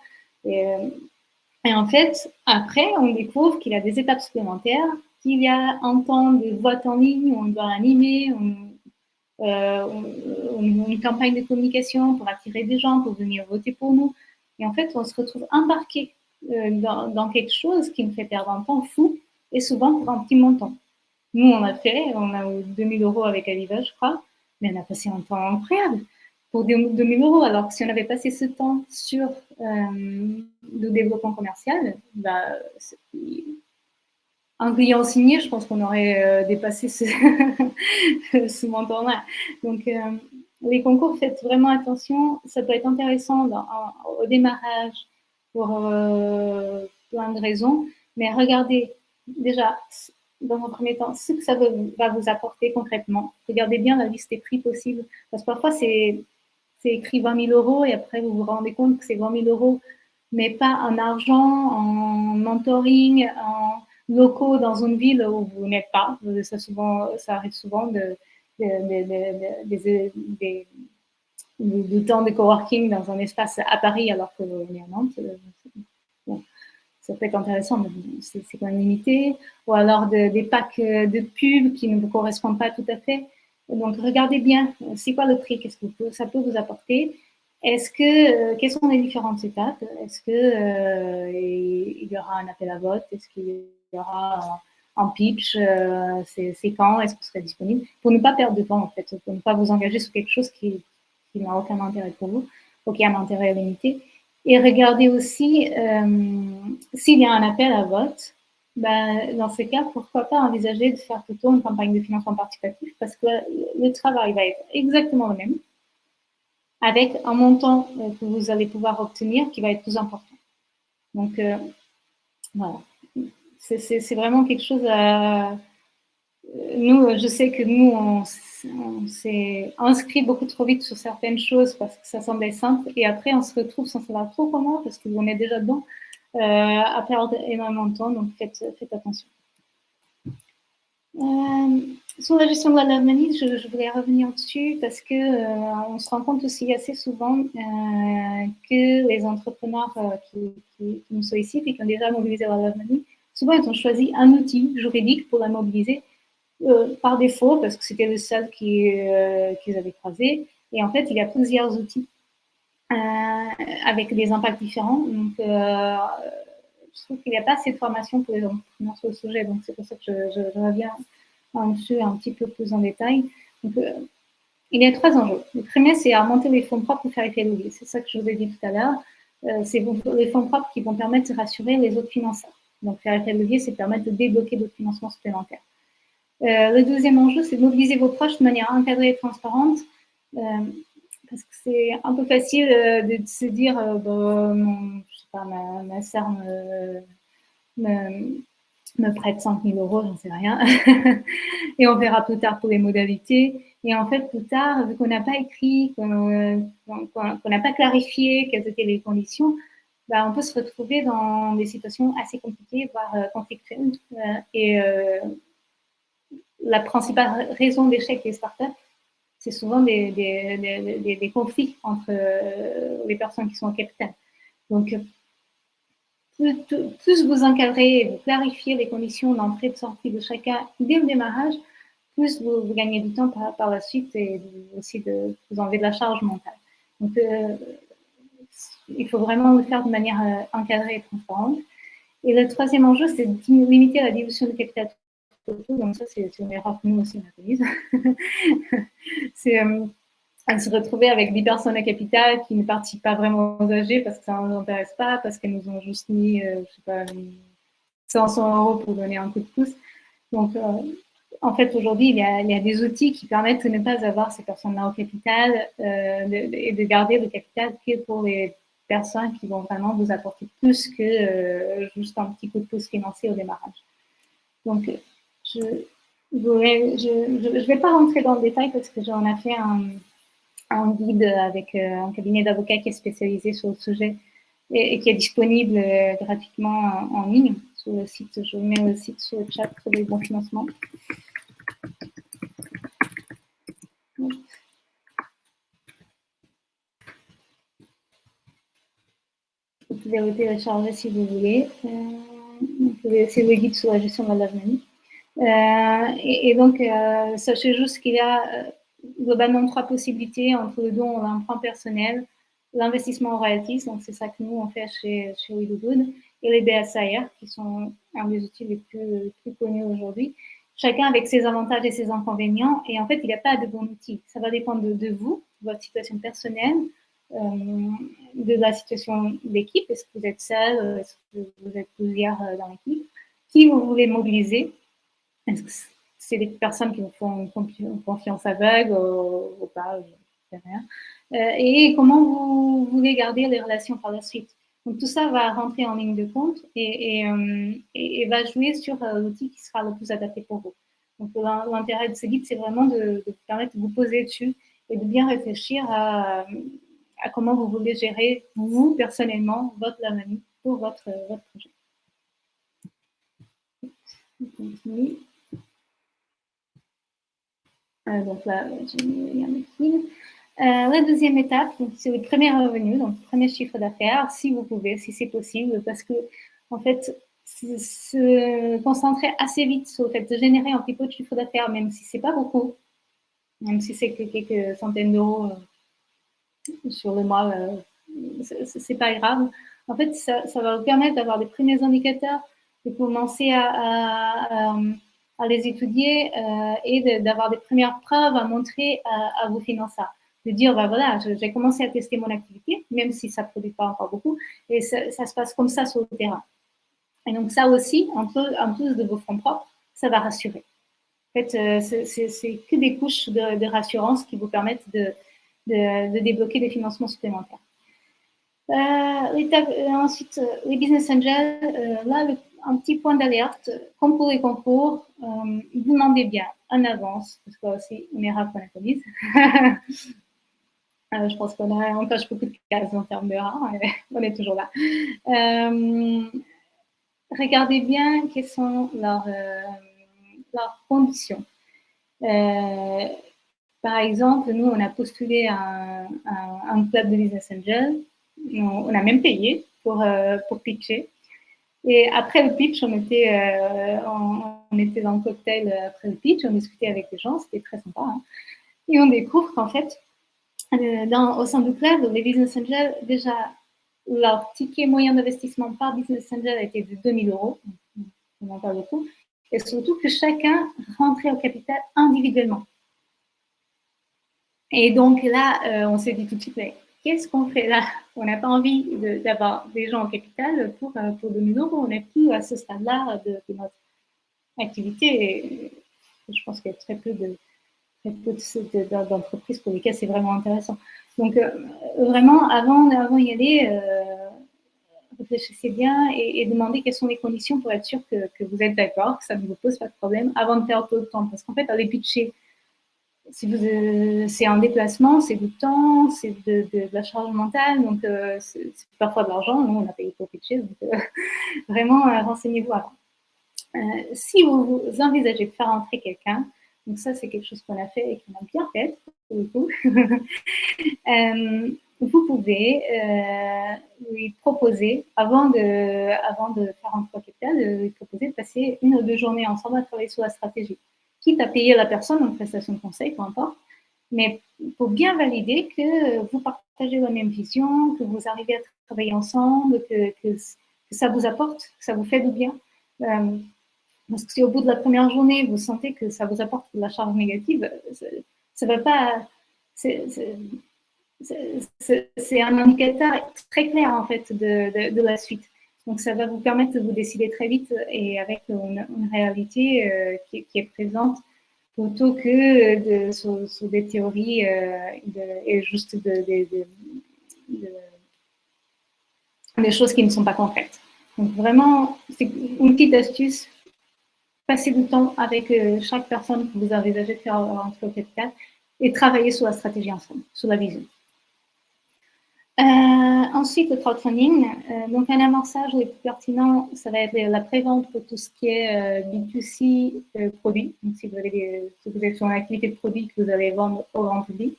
Et, en fait, après, on découvre qu'il y a des étapes supplémentaires, qu'il y a un temps de vote en ligne on doit animer, une campagne de communication pour attirer des gens, pour venir voter pour nous. Et en fait, on se retrouve embarqué dans, dans, quelque chose qui nous fait perdre un temps fou et souvent pour un petit montant. Nous, on a fait, on a eu 2000 euros avec Aviva, je crois, mais on a passé un temps incroyable pour 2000 euros. Alors si on avait passé ce temps sur euh, le développement commercial, bah, un client signé, je pense qu'on aurait euh, dépassé ce, ce montant-là. Donc, euh, les concours, faites vraiment attention. Ça peut être intéressant au démarrage pour plein de raisons, mais regardez déjà dans un premier temps, ce que ça va vous apporter concrètement. Regardez bien la liste des prix possibles, parce que parfois c'est écrit 20 000 euros et après vous vous rendez compte que c'est 20 000 euros, mais pas en argent, en mentoring, en locaux dans une ville où vous n'êtes pas. Ça, souvent, ça arrive souvent de, du temps de coworking dans un espace à Paris alors que est à Nantes ça peut être intéressant, mais c'est quand même limité. Ou alors des packs de pubs qui ne vous correspondent pas tout à fait. Donc, regardez bien, c'est quoi le prix, qu'est-ce que ça peut vous apporter? Est-ce que, euh, quelles sont les différentes étapes? Est-ce que euh, il y aura un appel à vote? Est-ce qu'il y aura un pitch euh, C'est quand Est-ce que vous serez disponible Pour ne pas perdre de temps, en fait, pour ne pas vous engager sur quelque chose qui, n'a aucun intérêt pour vous, ou qui a un intérêt limité. Et regardez aussi euh, s'il y a un appel à vote. Ben, dans ce cas, pourquoi pas envisager de faire plutôt une campagne de financement participatif parce que le travail va être exactement le même avec un montant euh, que vous allez pouvoir obtenir qui va être plus important. Donc, voilà. C'est vraiment quelque chose à... Nous, je sais que nous, on, on s'est inscrit beaucoup trop vite sur certaines choses parce que ça semblait simple et après on se retrouve sans savoir trop comment parce qu'on est déjà dedans euh, à perdre énormément de temps donc faites, attention. Euh, sur la gestion de la manie, je, je, voulais revenir dessus parce que euh, on se rend compte aussi assez souvent euh, que les entrepreneurs qui, qui, qui, nous sollicitent et qui ont déjà mobilisé la manie, souvent ils ont choisi un outil juridique pour la mobiliser euh, par défaut, parce que c'était le seul euh, qu'ils avaient croisé. Et en fait, il y a plusieurs outils euh, avec des impacts différents. Donc, je trouve qu'il n'y a pas assez de formation pour les entrepreneurs sur le sujet. Donc, c'est pour ça que je, reviens dessus un petit peu plus en détail. Il y a trois enjeux. Le premier, c'est à monter les fonds propres pour faire effet. C'est ça que je vous ai dit tout à l'heure. c'est les fonds propres qui vont permettre de rassurer les autres financeurs. Donc, faire effet levier, c'est permettre de débloquer d'autres financements supplémentaires. Euh, le deuxième enjeu, c'est de mobiliser vos proches de manière encadrée et transparente. Euh, parce que c'est un peu facile euh, de, se dire, bon, je sais pas, ma, ma me, me, prête 5 000 euros, j'en sais rien. et on verra plus tard pour les modalités. Et en fait, plus tard, vu qu'on n'a pas écrit, qu'on n'a pas clarifié quelles étaient les conditions, bah, on peut se retrouver dans des situations assez compliquées, voire conflictuelles. et la principale raison d'échec des startups, c'est souvent des, conflits entre euh, les personnes qui sont en capital. Donc, plus, vous encadrez et vous clarifiez les conditions d'entrée et de sortie de chacun dès le démarrage, plus vous, gagnez du temps par, la suite et aussi de vous enlever de la charge mentale. Euh, il faut vraiment le faire de manière euh, encadrée et transparente. Et le troisième enjeu, c'est de limiter la dilution de capital donc ça c'est une erreur que nous aussi on commise. c'est euh, se retrouver avec 10 personnes à capital qui ne participent pas vraiment aux AG parce que ça ne nous intéresse pas, parce qu'elles nous ont juste mis, euh, je sais pas, 500 euros pour donner un coup de pouce. Donc, euh, en fait, aujourd'hui, il, il, y a des outils qui permettent de ne pas avoir ces personnes-là au capital euh, de, et de garder le capital que pour les personnes qui vont vraiment vous apporter plus que euh, juste un petit coup de pouce financier au démarrage. Donc, je ne vais pas rentrer dans le détail parce que j'en ai fait un, guide avec euh, un cabinet d'avocats qui est spécialisé sur le sujet et, qui est disponible euh, gratuitement en, ligne sur le site. Je vous mets le site sur le chat pour les bons financements. Vous pouvez le télécharger si vous voulez. Euh, c'est le guide sur la gestion de la. Euh, et, donc, euh, sachez juste qu'il y a euh, globalement trois possibilités entre le don l'emprunt personnel, l'investissement en royalties, donc c'est ça que nous on fait chez, chez Good, et les BSIR, qui sont un des outils les plus, connus aujourd'hui. chacun avec ses avantages et ses inconvénients. Et en fait, il n'y a pas de bon outil. Ça va dépendre de, vous, de votre situation personnelle, de la situation d'équipe. Est-ce que vous êtes seul Est-ce que vous êtes plusieurs euh, dans l'équipe? Qui vous voulez mobiliser Est-ce que c'est des personnes qui vous font confiance aveugle ou, pas euh, Et comment vous voulez garder les relations par la suite? Donc tout ça va rentrer en ligne de compte et, euh, va jouer sur euh, l'outil qui sera le plus adapté pour vous. Donc l'intérêt de ce guide, c'est vraiment de, vous permettre de vous poser dessus et de bien réfléchir à, comment vous voulez gérer, vous, personnellement, votre lamanie pour votre, votre projet. Euh, donc là, j'ai mis euh, la deuxième étape, c'est le premier revenu, donc premier chiffre d'affaires, si vous pouvez, si c'est possible, parce que en fait, se concentrer assez vite sur le fait de générer un petit peu de chiffre d'affaires, même si c'est pas beaucoup, même si c'est que quelques centaines d'euros euh, sur le mois, euh, c'est pas grave. En fait, ça, va vous permettre d'avoir des premiers indicateurs, de commencer à, à, les étudier et d'avoir des premières preuves à montrer à, vos financeurs de dire, bah voilà, j'ai commencé à tester mon activité, même si ça ne produit pas encore beaucoup, et ça, se passe comme ça sur le terrain. Et donc ça aussi, en plus de vos fonds propres, ça va rassurer. En fait, euh, c'est que des couches de, rassurance qui vous permettent de, de, débloquer des financements supplémentaires. Euh, euh ensuite, les business angels, là, un petit point d'alerte, comme pour les concours, vous demandez bien en avance, parce que aussi, on rare qu'on Euh, je pense qu'on on coche beaucoup de cases en termes de rang, on est toujours là. Euh, regardez bien quelles sont leurs, euh, leurs conditions. Par exemple, nous, on a postulé un, un, club de business angel. On, a même payé pour, pour pitcher. Et après le pitch, on était, on, était dans le cocktail après le pitch, on discutait avec les gens, c'était très sympa. Hein. Et on découvre qu'en fait, euh, au sein du club, les business angels, déjà, leur ticket moyen d'investissement par business angel été de 2000 euros. On en parle beaucoup. Et surtout que chacun rentrait au capital individuellement. Et donc là, euh, on s'est dit tout de suite, mais qu'est-ce qu'on fait là? On n'a pas envie d'avoir des gens au capital pour, euh, pour 2000 euros. On n'est plus à ce stade-là de, notre activité. Et je pense qu'il y a très peu de, d'entreprises pour lesquelles c'est vraiment intéressant. Donc, euh, vraiment, avant, avant d'y aller, euh, réfléchissez bien et, demandez quelles sont les conditions pour être sûr que, que vous êtes d'accord, que ça ne vous pose pas de problème avant de perdre de temps. Parce qu'en fait, aller pitcher, si euh, c'est un déplacement, c'est du temps, c'est de, la charge mentale, donc c'est parfois de l'argent. Nous, on a payé pour pitcher, donc vraiment, renseignez-vous avant. si vous, envisagez de faire entrer quelqu'un, donc ça, c'est quelque chose qu'on a fait et qu'on a bien fait, pour le coup. Euh, vous pouvez euh, lui proposer, avant de, avant de faire un capital, de lui proposer de passer une ou deux journées ensemble à travailler sur la stratégie. Quitte à payer la personne en prestation de conseil, peu importe, mais pour bien valider que vous partagez la même vision, que vous arrivez à travailler ensemble, que, ça vous apporte, que ça vous fait du bien. Euh, parce que si au bout de la première journée, vous sentez que ça vous apporte de la charge négative, ça ne va pas. C'est un indicateur très clair en fait de, la suite. Donc ça va vous permettre de vous décider très vite et avec une, réalité euh, qui, est présente plutôt que de, sur, des théories euh, et juste des choses qui ne sont pas concrètes. Donc vraiment, c'est une petite astuce passer du temps avec euh, chaque personne que vous envisagez de faire entre capital et travailler sur la stratégie ensemble, sur la vision. Euh, ensuite, le crowdfunding. Euh, donc, un amorçage le plus pertinent, ça va être la prévente pour tout ce qui est B2C produits. Donc, si vous, avez si vous êtes sur une activité de produit que vous allez vendre au grand public.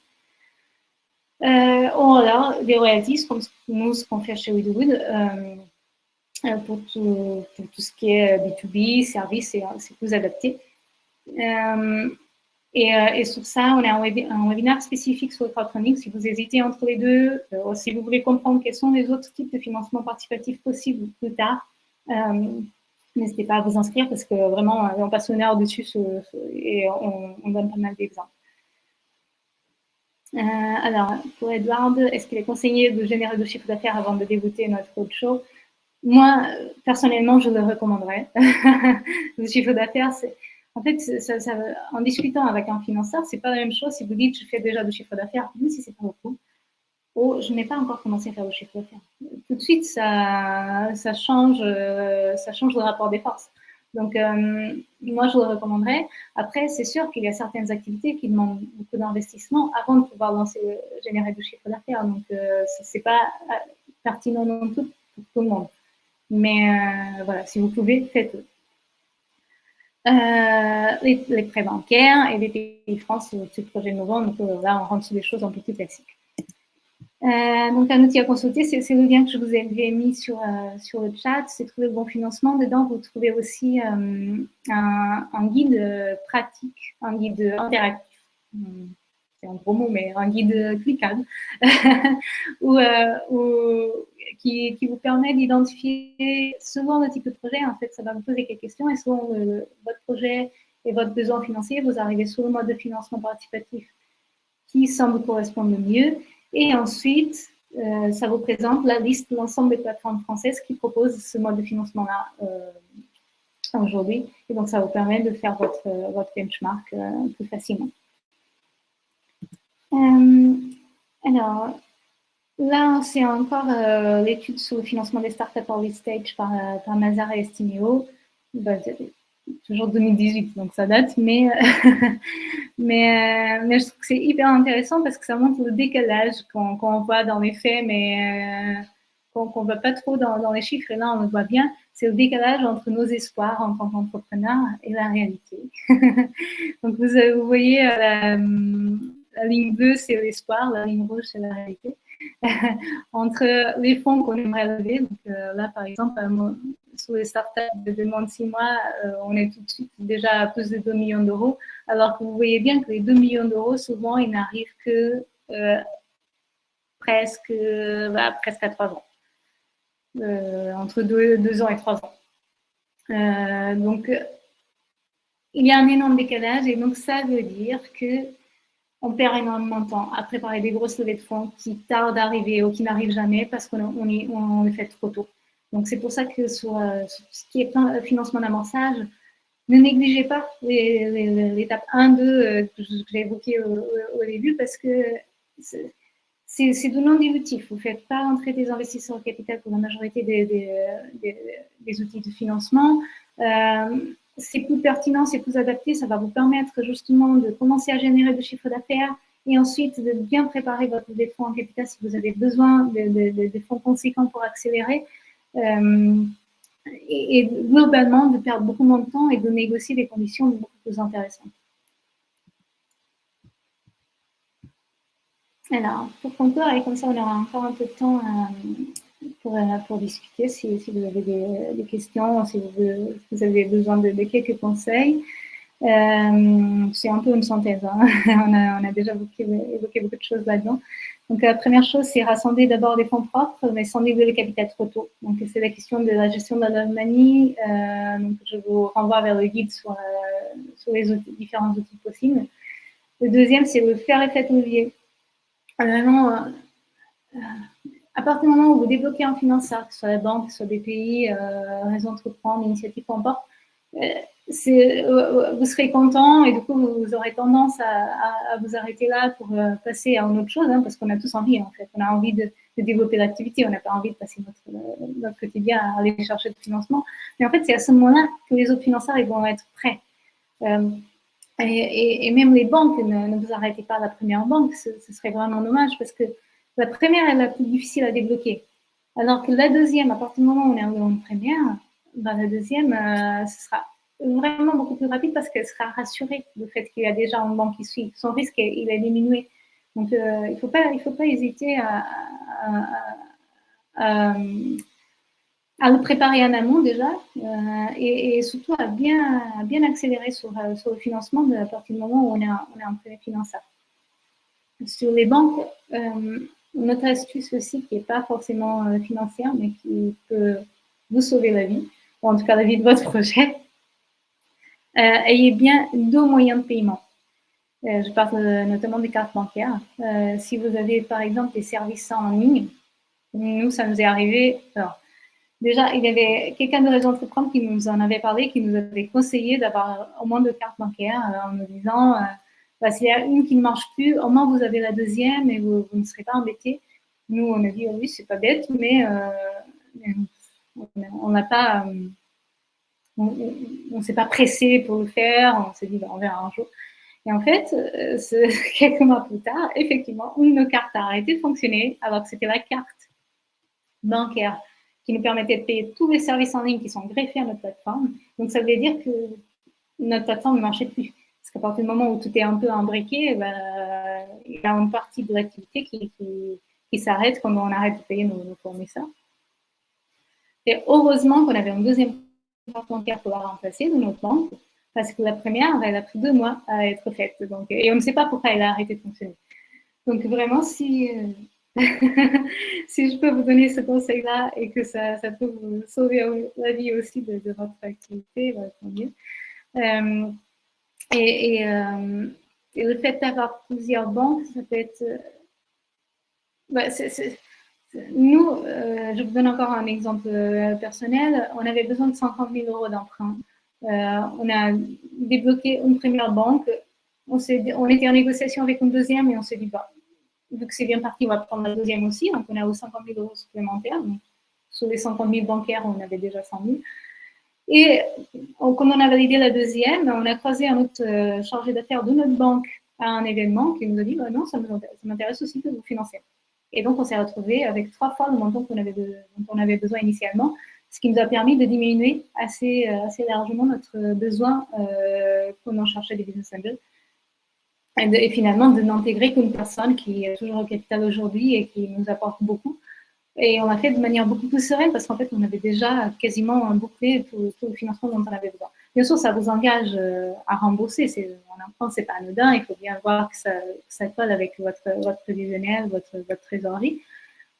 ou alors, des royalties, comme nous, ce qu'on fait chez Widwood. Euh, pour tout, ce qui est B2B, euh, service, euh, c'est plus adapté. Et, et, sur ça, on a un, webinaire spécifique sur le crowdfunding. Si vous hésitez entre les deux, si vous voulez comprendre quels sont les autres types de financement participatif possibles plus tard, N'hésitez pas à vous inscrire parce que vraiment, on passe une heure dessus et on, donne pas mal d'exemples. Euh, alors, pour Edward, est-ce qu'il est conseillé de générer du chiffre d'affaires avant de débuter notre show Moi, personnellement, je le recommanderais. le chiffre d'affaires, c'est en fait, en discutant avec un financeur, c'est pas la même chose si vous dites je fais déjà du chiffre d'affaires, même si c'est pas beaucoup, ou je n'ai pas encore commencé à faire du chiffre d'affaires. Tout de suite, ça, change, ça change le rapport des forces. Donc, euh, moi, je le recommanderais. Après, c'est sûr qu'il y a certaines activités qui demandent beaucoup d'investissement avant de pouvoir lancer, générer du chiffre d'affaires. Donc, euh, ce n'est pas euh, pertinent non tout pour tout le monde. Mais voilà, si vous pouvez, faites-le. Euh, les, prêts bancaires et les pays France, c'est le projet novembre. Donc euh, là, on rentre sur des choses un peu plus classiques. Euh, donc, un outil à consulter, c'est le lien que je vous ai mis sur, sur le chat. C'est trouver le bon financement. Dedans, vous trouvez aussi un, guide pratique, un guide interactif c'est un gros mot, mais un guide cliquable, ou, qui, vous permet d'identifier selon le type de projet, en fait, ça va vous poser quelques questions, et selon votre projet et votre besoin financier, vous arrivez sur le mode de financement participatif qui semble correspondre le mieux, et ensuite, euh, ça vous présente la liste de l'ensemble des plateformes françaises qui proposent ce mode de financement-là euh, aujourd'hui, et donc ça vous permet de faire votre, votre benchmark euh, plus facilement. alors, Là, c'est encore euh, l'étude sur le financement des startups early stage par, euh, par Mazar et Estimeo. Bah, toujours 2018, donc ça date, mais, euh, mais je trouve que c'est hyper intéressant parce que ça montre le décalage qu'on voit dans les faits, mais qu'on ne voit pas trop dans, les chiffres. Et là, on le voit bien, c'est le décalage entre nos espoirs en tant qu'entrepreneurs et la réalité. donc, vous, voyez, la, la ligne bleue, c'est l'espoir, la ligne rouge, c'est la réalité. entre les fonds qu'on aimerait lever. Donc, euh, là, par exemple, euh, sur les startups de moins de six mois, euh, on est tout de suite déjà à plus de 2 millions d'euros. Alors que vous voyez bien que les 2 millions d'euros, souvent, ils n'arrivent que presque, bah, presque à 3 ans. entre 2 ans et 3 ans. donc, il y a un énorme décalage et donc ça veut dire que on perd énormément de temps à préparer des grosses levées de fonds qui tardent à arriver ou qui n'arrivent jamais parce qu'on on, les fait trop tôt. Donc, c'est pour ça que sur, euh, ce qui est financement d'amorçage, ne négligez pas l'étape 1, 2 euh, que j'ai évoqué au, début parce que c'est de non dilutif. Vous ne faites pas entrer des investisseurs au capital pour la majorité des, outils de financement. Euh, c'est plus pertinent, c'est plus adapté, ça va vous permettre justement de commencer à générer du chiffre d'affaires et ensuite de bien préparer votre fonds en capital si vous avez besoin de, fonds conséquents pour accélérer. Euh, et, globalement, de perdre beaucoup moins de temps et de négocier des conditions beaucoup plus intéressantes. Alors, pour conclure, et comme ça on aura encore un peu de temps à, pour, euh, discuter si, vous avez des, questions, si vous, avez besoin de, quelques conseils. Euh, c'est un peu une synthèse, hein. on, a, déjà évoqué, beaucoup de choses là-dedans. Donc la première chose, c'est rassembler d'abord des fonds propres, mais sans niveler le capital trop tôt. Donc c'est la question de la gestion de la money. Euh, donc je vous renvoie vers le guide sur, sur les différents outils possibles. Le deuxième, c'est le faire effet levier. Vraiment, à partir du moment où vous débloquez un financeur, que ce soit la banque, que ce soit des pays, euh, réseau entreprendre, initiative, peu importe, euh, euh, vous serez content et du coup, vous aurez tendance à, vous arrêter là pour passer à une autre chose, hein, parce qu'on a tous envie, en fait. On a envie de, développer l'activité, on n'a pas envie de passer notre, quotidien à aller chercher du financement. Mais en fait, c'est à ce moment-là que les autres financeurs ils vont être prêts. et, même les banques, ne, vous arrêtez pas à la première banque, ce serait vraiment dommage parce que la première est la plus difficile à débloquer. Alors que la deuxième, à partir du moment où on est en première, ben la deuxième, euh, ce sera vraiment beaucoup plus rapide parce qu'elle sera rassurée du fait qu'il y a déjà un banque qui suit. Son risque, il est diminué. Donc, euh, il ne faut, pas, faut pas hésiter à, à, le préparer en amont déjà euh, et, surtout à bien, bien accélérer sur, sur, le financement à partir du moment où on est, on est en premier financeur. Sur les banques, une autre astuce aussi qui n'est pas forcément euh, financière, mais qui peut vous sauver la vie. ou en tout cas la vie de votre projet, ayez bien deux moyens de paiement. je parle notamment des cartes bancaires. si vous avez par exemple des services en ligne, nous, ça nous est arrivé. Déjà, il y avait quelqu'un de Réseau Entreprendre qui nous en avait parlé, qui nous avait conseillé d'avoir au moins deux cartes bancaires en nous disant bah, s'il y a une qui ne marche plus, au moins vous avez la deuxième et vous, ne serez pas embêté. Nous, on a dit, oh oui, c'est pas bête, mais, euh, on n'a pas, euh, on ne s'est pas pressé pour le faire, on s'est dit, bah, on verra un jour. Et en fait, euh, quelques mois plus tard, effectivement, une de nos cartes a arrêté de fonctionner alors que c'était la carte bancaire qui nous permettait de payer tous les services en ligne qui sont greffés à notre plateforme. Donc, ça veut dire que notre plateforme ne marchait plus. Qu'à partir du moment où tout est un peu imbriqué, ben, il y a une partie de l'activité qui, qui, s'arrête quand on arrête de payer nos, fournisseurs. Et heureusement qu'on avait un deuxième compte bancaire pour la remplacer de notre banque, parce que la première, elle a pris deux mois à être faite. Et on ne sait pas pourquoi elle a arrêté de fonctionner. Donc vraiment, si, si je peux vous donner ce conseil-là et que ça, ça, peut vous sauver la vie aussi de, votre activité, bah, tant mieux. Euh, euh, et, le fait d'avoir plusieurs banques, ça peut être... Euh, bah, nous, euh, je vous donne encore un exemple personnel, on avait besoin de 50 000 euros d'emprunt. on a débloqué une première banque, on, était en négociation avec une deuxième et on s'est dit, bah, vu que c'est bien parti, on va prendre la deuxième aussi. Donc, on a eu 50 000 euros supplémentaires. sur les 50 000 bancaires, on avait déjà 100 000. Et quand on a validé la deuxième, on a croisé un autre euh, chargé d'affaires de notre banque à un événement qui nous a dit bah non, ça m'intéresse aussi de vous financer. Et donc, on s'est retrouvé avec trois fois le montant qu'on avait, dont on avait besoin initialement, ce qui nous a permis de diminuer assez, euh, assez largement notre besoin euh, quand on cherchait des business angels. Et finalement, de n'intégrer qu'une personne qui est toujours au capital aujourd'hui et qui nous apporte beaucoup, et on l'a fait de manière beaucoup plus sereine parce qu'en fait, on avait déjà quasiment bouclé tout, tout, le financement dont on avait besoin. Bien sûr, ça vous engage euh, à rembourser. En emprunt, c'est pas anodin. Il faut bien voir que ça, ça colle avec votre, votre prévisionnel, votre, votre trésorerie.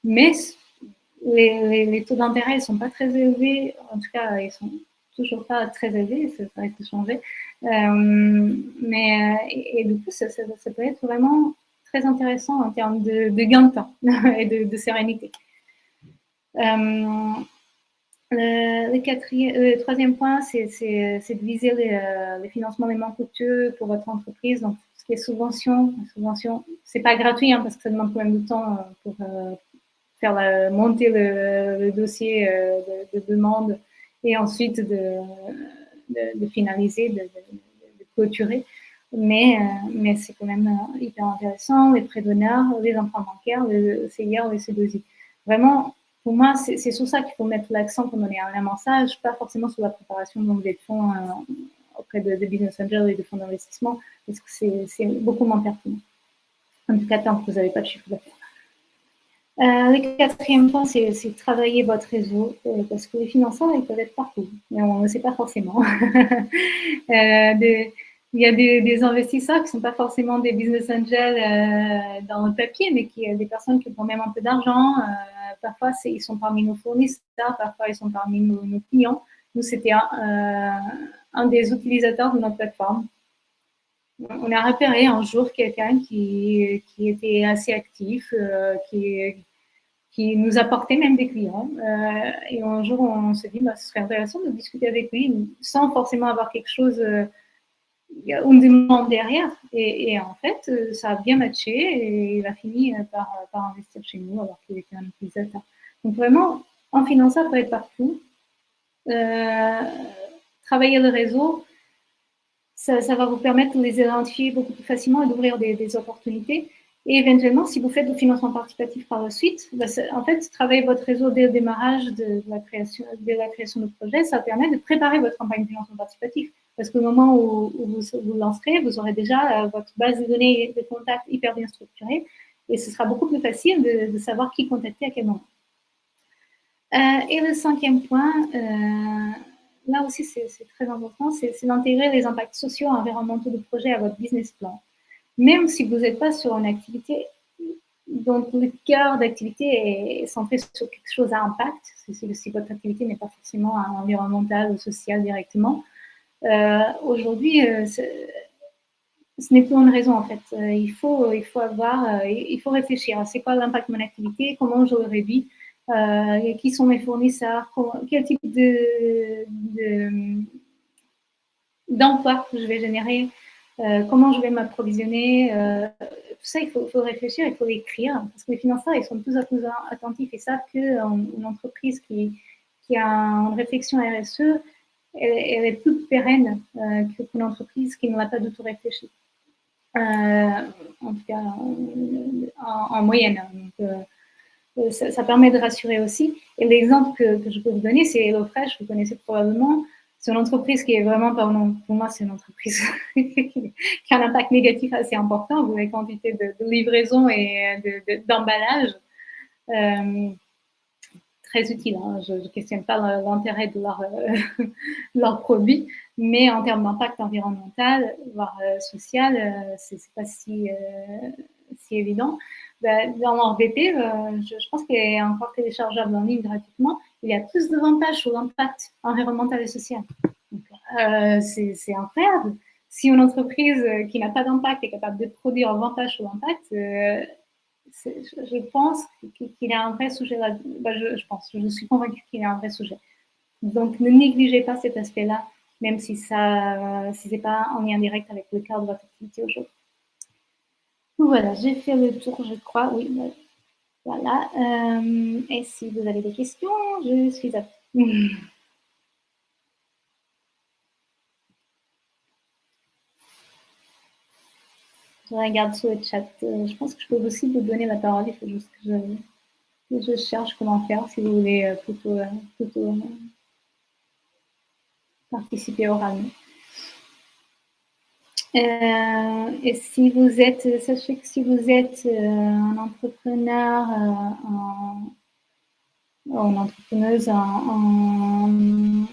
Mais les, taux d'intérêt ne sont pas très élevés. En tout cas, ils sont toujours pas très élevés. Ça, va être changer. Euh, mais, et, du coup, ça, peut être vraiment très intéressant en termes de, de gain de temps et de, de sérénité. Euh, le, quatrième, le troisième point, c'est de viser les, euh, financements les moins coûteux pour votre entreprise. Donc, ce qui est subvention, subvention, c'est pas gratuit hein, parce que ça demande quand même du temps euh, pour faire monter le, dossier de, demande et ensuite de, finaliser, de, clôturer. Mais, c'est quand même hyper intéressant, les prêts d'honneur, les emprunts bancaires, le CIR, les C2I. Vraiment, pour moi, c'est sur ça qu'il faut mettre l'accent quand on est en amorçage, pas forcément sur la préparation de fonds euh, auprès de, business angels et de fonds d'investissement, parce que c'est beaucoup moins pertinent. En tout cas, tant que vous n'avez pas de chiffre d'affaires. Euh, le quatrième point, c'est travailler votre réseau, euh, parce que les financeurs, ils peuvent être partout, mais on ne sait pas forcément. il y a des, investisseurs qui ne sont pas forcément des business angels dans le papier, mais qui des personnes qui ont même un peu d'argent, parfois ils sont parmi nos fournisseurs, parfois ils sont parmi nos, clients. Nous, c'était un, euh, des utilisateurs de notre plateforme. On a repéré un jour quelqu'un qui, était assez actif, euh, qui, nous apportait même des clients. Euh, et un jour, on s'est dit, bah, ce serait intéressant de discuter avec lui sans forcément avoir quelque chose il y a une demande derrière. Et, en fait, euh, ça a bien matché et il a fini euh, par, par investir chez nous alors qu'il était un utilisateur. Donc vraiment, en financement, ça peut être partout. Euh, travailler le réseau, ça, va vous permettre de les identifier beaucoup plus facilement et d'ouvrir des, opportunités. Et éventuellement, si vous faites du financement participatif par la suite, bah, en fait, travailler votre réseau dès le démarrage de la création, de la création de projet, ça permet de préparer votre campagne de financement participatif. Parce qu'au moment où, vous vous lancerez, vous aurez déjà euh, votre base de données de contacts hyper bien structurée et ce sera beaucoup plus facile de, savoir qui contacter à quel moment. Euh, et le cinquième point, euh, là aussi c'est très important, c'est d'intégrer les impacts sociaux et environnementaux du projet à votre business plan. Même si vous n'êtes pas sur une activité donc, le cœur d'activité est centré sur quelque chose à impact. Si votre activité n'est pas forcément environnementale ou sociale directement. Euh, aujourd'hui, euh, ce n'est plus une raison en fait. Euh, il, faut, il faut avoir, il faut réfléchir. C'est quoi l'impact de mon activité Comment je réduis Qui sont mes fournisseurs Quel type de, d'emploi je vais générer Comment je vais m'approvisionner tout ça, il faut, réfléchir, il faut écrire, parce que les financeurs, ils sont de plus en plus attentifs et savent qu'une entreprise qui, qui, a une réflexion RSE, elle, est plus pérenne euh, qu'une entreprise qui ne l'a pas du tout réfléchi. Euh, en tout cas, en, moyenne. Euh, ça, permet de rassurer aussi. Et l'exemple que, je peux vous donner, c'est HelloFresh, vous connaissez probablement c'est une entreprise qui est vraiment, pour moi, c'est une entreprise qui a un impact négatif assez important, vous avez quantité de, livraison et d'emballage. Euh, très utile, hein. je ne questionne pas l'intérêt de leur, euh, leur produit, mais en termes d'impact environnemental, voire euh, social, ce n'est pas si, évident. Bah, dans leur BP, je, pense qu'il est encore téléchargeable en ligne gratuitement il y a plus d'avantages sur l'impact environnemental et social. Euh, c'est incroyable. Si une entreprise qui n'a pas d'impact est capable de produire avantage sur l'impact, euh, je, pense qu'il a un vrai sujet là. Bah, je, pense, je suis convaincue qu'il a un vrai sujet. Donc, ne négligez pas cet aspect-là, même si ça, si c'est pas en lien direct avec le cadre de votre activité aujourd'hui. Voilà, j'ai fait le tour, je crois. Oui, voilà. Euh, et si vous avez des questions, je suis à Je regarde sur le chat. Euh, je pense que je peux aussi vous donner la parole. Il faut juste que je, cherche comment faire si vous voulez euh, plutôt, plutôt participer oralement. Euh, et si vous êtes, sachez que si vous êtes euh, un entrepreneur, euh, une entrepreneuse en, en,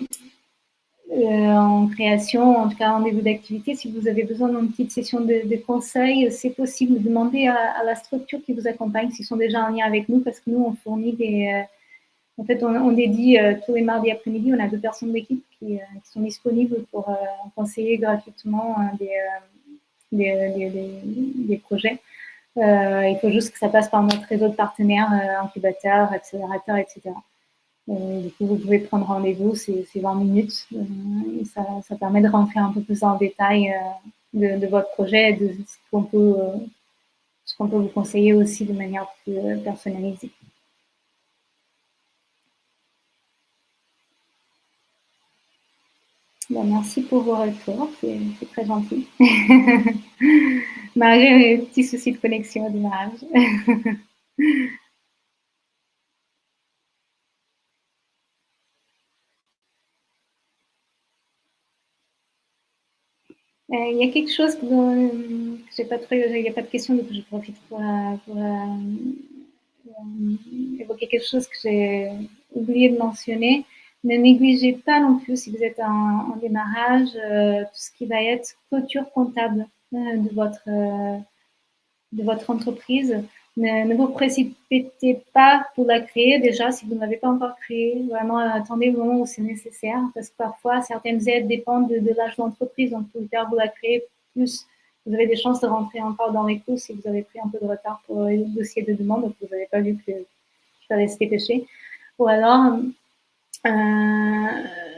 création, en tout cas en début d'activité, si vous avez besoin d'une petite session de, conseils, c'est possible de demander à, à, la structure qui vous accompagne s'ils sont déjà en lien avec nous, parce que nous, on fournit des en fait, on, dédie euh, tous les mardis après-midi, on a deux personnes d'équipe qui, euh, sont disponibles pour euh, conseiller gratuitement des, projets. il faut juste que ça passe par notre réseau de partenaires, incubateurs, accélérateurs, etc. du coup, vous pouvez prendre rendez-vous, c'est 20 minutes. Et ça, permet de rentrer un peu plus en détail de, votre projet et de ce qu'on peut, peut vous conseiller aussi de manière plus personnalisée. Bah, merci pour vos retours, c'est très gentil. Marie a un petit souci de connexion au démarrage. il y a quelque chose que, j'ai pas trop, il n'y a pas de question, donc je profite pour, euh, euh, évoquer quelque chose que j'ai oublié de mentionner. Ne négligez pas non plus, si vous êtes en, démarrage, euh, tout ce qui va être clôture comptable euh, de, votre, euh, de votre entreprise. Ne, vous précipitez pas pour la créer déjà si vous ne l'avez pas encore créée. Vraiment, attendez le moment où c'est nécessaire parce que parfois, certaines aides dépendent de, l'âge de l'entreprise. Donc, plus tard vous la créez, plus vous avez des chances de rentrer encore dans les coûts si vous avez pris un peu de retard pour le dossier de demande, donc vous n'avez pas vu que je fallait se dépêcher. Ou alors, euh,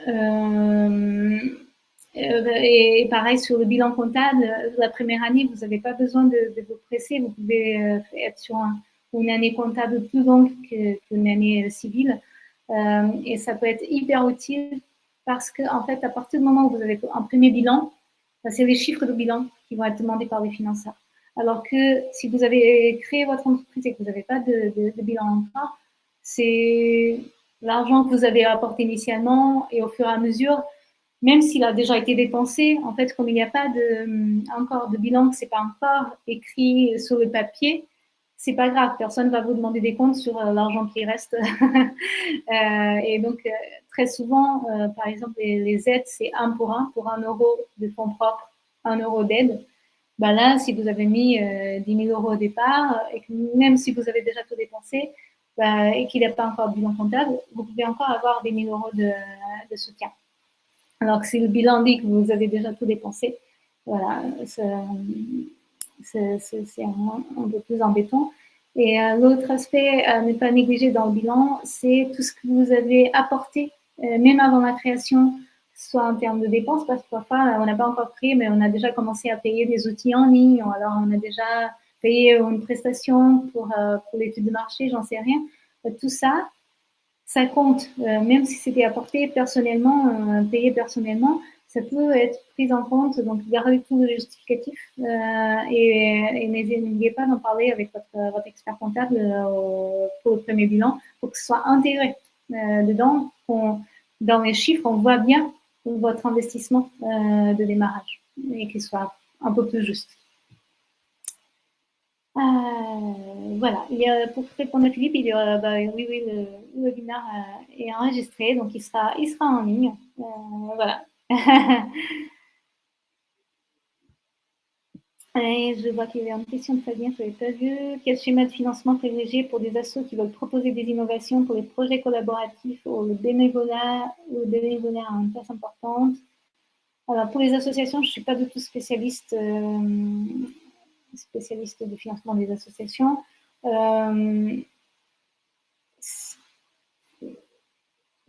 euh, et pareil sur le bilan comptable, la première année, vous n'avez pas besoin de, vous presser. Vous pouvez euh, être sur une année comptable plus longue qu'une année civile. et ça peut être hyper utile parce que, en fait, à partir du moment où vous avez un premier bilan, bah, c'est les chiffres de bilan qui vont être demandés par les financeurs. Alors que si vous avez créé votre entreprise et que vous n'avez pas de, de bilan encore, c'est l'argent que vous avez apporté initialement et au fur et à mesure, même s'il a déjà été dépensé, en fait, comme il n'y a pas de, hum, encore de bilan, que ce n'est pas encore écrit sur le papier, c'est pas grave, personne ne va vous demander des comptes sur euh, l'argent qui reste. Euh, et donc, euh, très souvent, par exemple, les, aides, c'est un pour un, pour un euro de fonds propres, un euro d'aide. bah là, si vous avez mis 10 000 euros au départ, et que même si vous avez déjà tout dépensé, bah, et qu'il n'y a pas encore de bilan comptable, vous pouvez encore avoir des 1000 euros de, soutien. Alors que si le bilan dit que vous avez déjà tout dépensé, voilà, c'est un, peu plus embêtant. Et euh, l'autre aspect à ne pas négliger dans le bilan, c'est tout ce que vous avez apporté, euh, même avant la création, soit en termes de dépenses, parce que parfois, on n'a pas encore pris, mais on a déjà commencé à payer des outils en ligne, ou alors on a déjà payé une prestation pour, euh, pour l'étude de marché, j'en sais rien. tout ça, ça compte, même si c'était apporté personnellement, payé personnellement, ça peut être pris en compte, donc gardez tout le justificatif euh, et, et n'hésitez pas d'en parler avec votre, votre expert comptable euh, pour le premier bilan pour que ce soit intégré euh, dedans. dans les chiffres, on voit bien votre investissement euh, de démarrage et qu'il soit un peu plus juste. Euh, voilà, a, pour répondre à Philippe, il y a, bah, oui, oui, le, le webinaire euh, est enregistré, donc il sera, il sera en ligne. voilà, je vois qu'il y avait une question de Fabien, je n'avais pas vu. Quel schéma de financement privilégié pour des assos qui veulent proposer des innovations pour les projets collaboratifs ou le bénévolat, ou le bénévolat a une place importante? Alors, pour les associations, je ne suis pas du tout spécialiste, euh, spécialiste du financement des associations. Euh,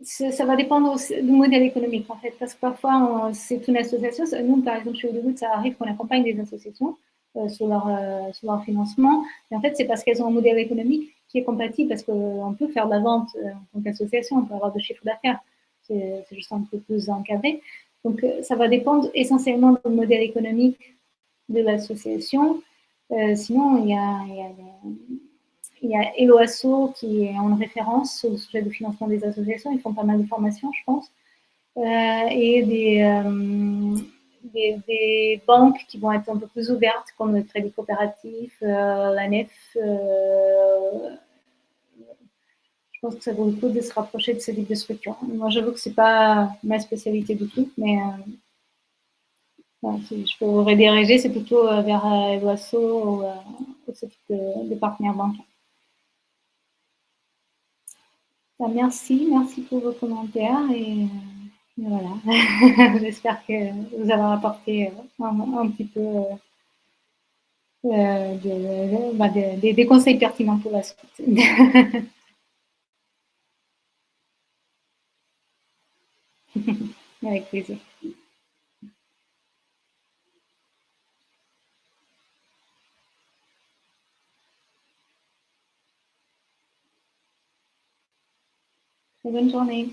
ça va dépendre du modèle économique, en fait, parce que parfois, c'est une association. Nous, par exemple, chez Audewood, ça arrive qu'on accompagne des associations euh, sur, leur, euh, sur leur financement. Et en fait, c'est parce qu'elles ont un modèle économique qui est compatible, parce qu'on peut faire de la vente en tant qu'association, on peut avoir de chiffre d'affaires. C'est juste un peu plus encadré. Donc, ça va dépendre essentiellement du modèle économique de l'association. Sinon, il y a, il Eloasso qui est en référence au sujet du financement des associations. Ils font pas mal de formations, je pense. Euh, et euh, des, des, banques qui vont être un peu plus ouvertes, comme le Crédit Coopératif, euh, la NEF. je pense que ça vaut le coup de se rapprocher de ce type de structure. Moi, j'avoue que ce n'est pas ma spécialité du tout, mais si je peux vous rediriger, c'est plutôt vers Eloasso ou, ce type de, de partenaires. Bah, merci, merci pour vos commentaires et, euh, voilà. J'espère que vous avez apporté euh, un, petit peu euh, bah, des conseils pertinents pour la suite. Avec plaisir. Bonne journée.